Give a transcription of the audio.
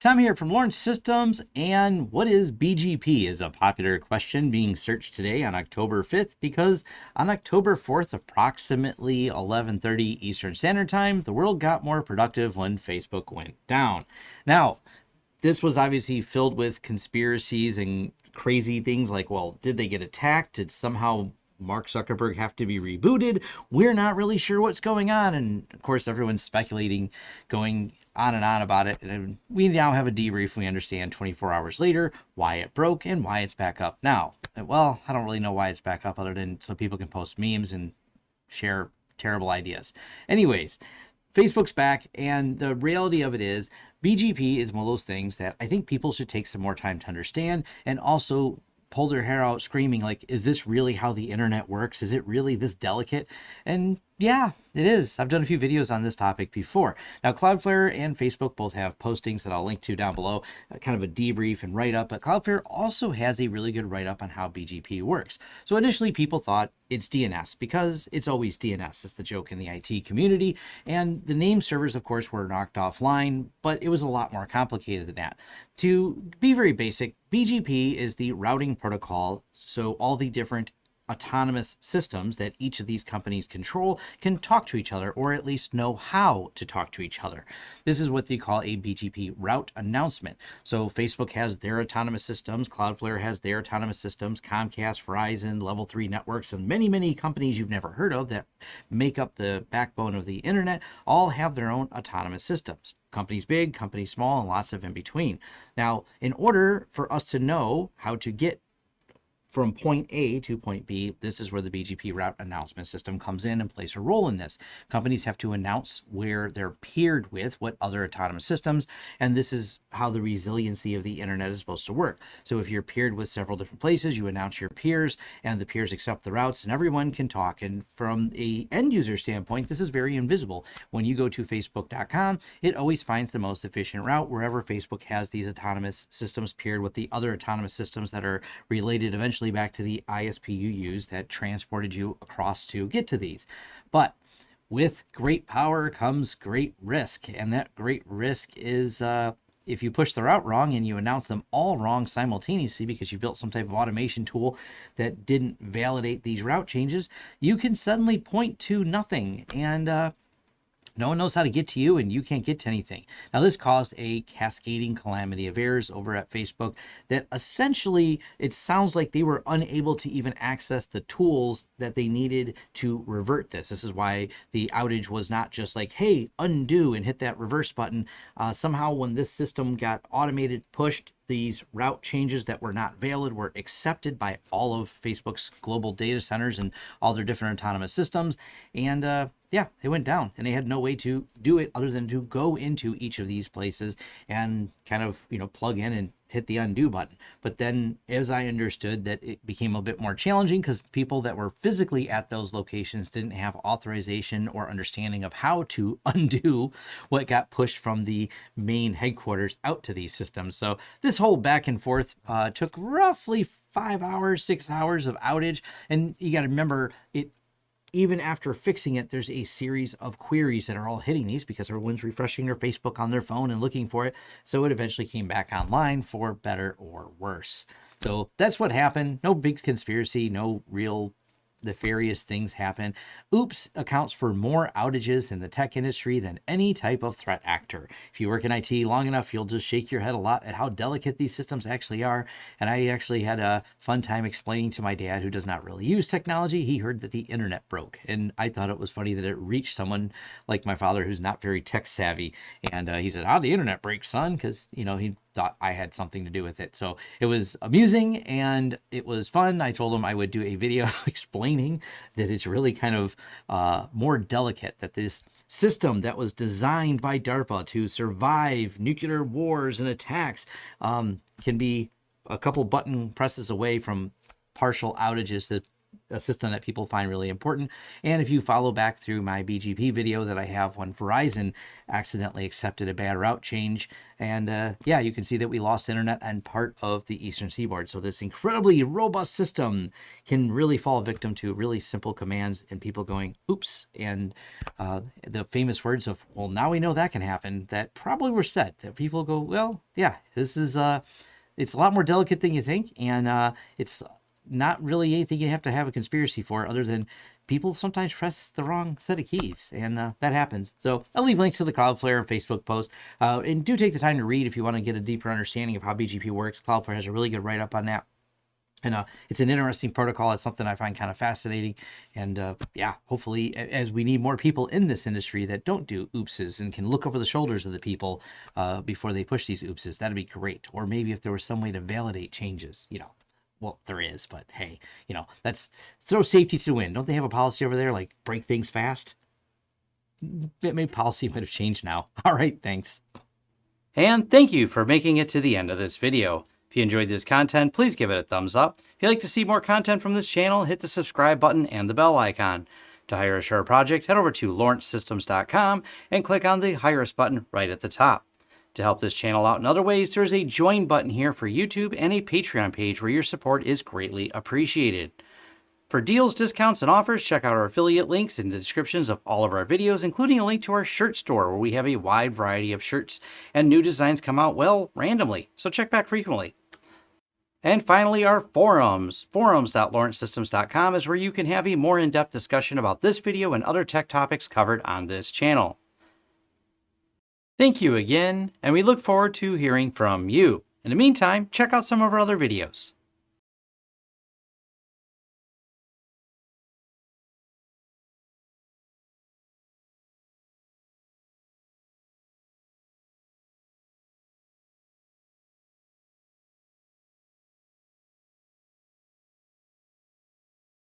Tom here from Lawrence Systems, and what is BGP is a popular question being searched today on October 5th because on October 4th, approximately 11:30 Eastern Standard Time, the world got more productive when Facebook went down. Now, this was obviously filled with conspiracies and crazy things like, well, did they get attacked? Did somehow Mark Zuckerberg have to be rebooted? We're not really sure what's going on. And of course, everyone's speculating, going on and on about it. And we now have a debrief. We understand 24 hours later why it broke and why it's back up now. Well, I don't really know why it's back up other than so people can post memes and share terrible ideas. Anyways, Facebook's back, and the reality of it is BGP is one of those things that I think people should take some more time to understand and also pull their hair out screaming like is this really how the internet works is it really this delicate and yeah it is. I've done a few videos on this topic before. Now cloudflare and facebook both have postings that i'll link to down below uh, kind of a debrief and write up but cloudflare also has a really good write up on how bgp works. So initially people thought it's dns because it's always dns it's the joke in the it community. And the name servers of course were knocked offline but it was a lot more complicated than that. To be very basic BGP is the routing protocol, so all the different autonomous systems that each of these companies control can talk to each other or at least know how to talk to each other. This is what they call a BGP route announcement. So Facebook has their autonomous systems, Cloudflare has their autonomous systems, Comcast, Verizon, Level 3 networks, and many, many companies you've never heard of that make up the backbone of the internet all have their own autonomous systems companies big, companies small, and lots of in between. Now, in order for us to know how to get from point A to point B, this is where the BGP route announcement system comes in and plays a role in this. Companies have to announce where they're paired with what other autonomous systems, and this is how the resiliency of the internet is supposed to work. So if you're paired with several different places, you announce your peers, and the peers accept the routes, and everyone can talk. And from a end user standpoint, this is very invisible. When you go to facebook.com, it always finds the most efficient route wherever Facebook has these autonomous systems paired with the other autonomous systems that are related eventually eventually back to the ISP you used that transported you across to get to these. But with great power comes great risk, and that great risk is uh, if you push the route wrong and you announce them all wrong simultaneously because you built some type of automation tool that didn't validate these route changes, you can suddenly point to nothing. And uh, no one knows how to get to you and you can't get to anything. Now, this caused a cascading calamity of errors over at Facebook that essentially it sounds like they were unable to even access the tools that they needed to revert this. This is why the outage was not just like, hey, undo and hit that reverse button. Uh, somehow, when this system got automated, pushed, these route changes that were not valid were accepted by all of Facebook's global data centers and all their different autonomous systems. And uh, yeah, they went down and they had no way to do it other than to go into each of these places and kind of, you know, plug in and hit the undo button. But then, as I understood, that it became a bit more challenging because people that were physically at those locations didn't have authorization or understanding of how to undo what got pushed from the main headquarters out to these systems. So this whole back and forth uh, took roughly five hours, six hours of outage. And you got to remember, it even after fixing it, there's a series of queries that are all hitting these because everyone's refreshing their Facebook on their phone and looking for it. So it eventually came back online for better or worse. So that's what happened. No big conspiracy, no real nefarious things happen. Oops accounts for more outages in the tech industry than any type of threat actor. If you work in IT long enough, you'll just shake your head a lot at how delicate these systems actually are. And I actually had a fun time explaining to my dad, who does not really use technology, he heard that the internet broke. And I thought it was funny that it reached someone like my father who's not very tech savvy. And uh, he said, "How oh, the internet breaks, son? Because, you know, he thought I had something to do with it. So it was amusing and it was fun. I told him I would do a video explaining that it's really kind of uh, more delicate, that this system that was designed by DARPA to survive nuclear wars and attacks um, can be a couple button presses away from partial outages that a system that people find really important. And if you follow back through my BGP video that I have when Verizon accidentally accepted a bad route change, and uh, yeah, you can see that we lost internet on part of the eastern seaboard. So this incredibly robust system can really fall victim to really simple commands and people going, oops. And uh, the famous words of, well, now we know that can happen, that probably were said. That people go, well, yeah, this is, uh, it's a lot more delicate than you think. And uh, it's not really anything you have to have a conspiracy for other than people sometimes press the wrong set of keys and uh, that happens so i'll leave links to the cloudflare and facebook post uh, and do take the time to read if you want to get a deeper understanding of how bgp works cloudflare has a really good write-up on that and uh, it's an interesting protocol. It's something I find kind of fascinating. And uh, yeah, hopefully, as we need more people in this industry that don't do oopses and can look over the shoulders of the people uh, before they push these oopses, that'd be great. Or maybe if there was some way to validate changes, you know, well, there is, but hey, you know, that's throw safety to the wind. Don't they have a policy over there like break things fast? Maybe policy might have changed now. All right, thanks. And thank you for making it to the end of this video. If you enjoyed this content, please give it a thumbs up. If you'd like to see more content from this channel, hit the subscribe button and the bell icon. To hire a Sure project, head over to lawrencesystems.com and click on the Hire Us button right at the top. To help this channel out in other ways, there's a join button here for YouTube and a Patreon page where your support is greatly appreciated. For deals, discounts, and offers, check out our affiliate links in the descriptions of all of our videos, including a link to our shirt store where we have a wide variety of shirts and new designs come out, well, randomly, so check back frequently. And finally, our forums. Forums.lawrencesystems.com is where you can have a more in-depth discussion about this video and other tech topics covered on this channel. Thank you again, and we look forward to hearing from you. In the meantime, check out some of our other videos.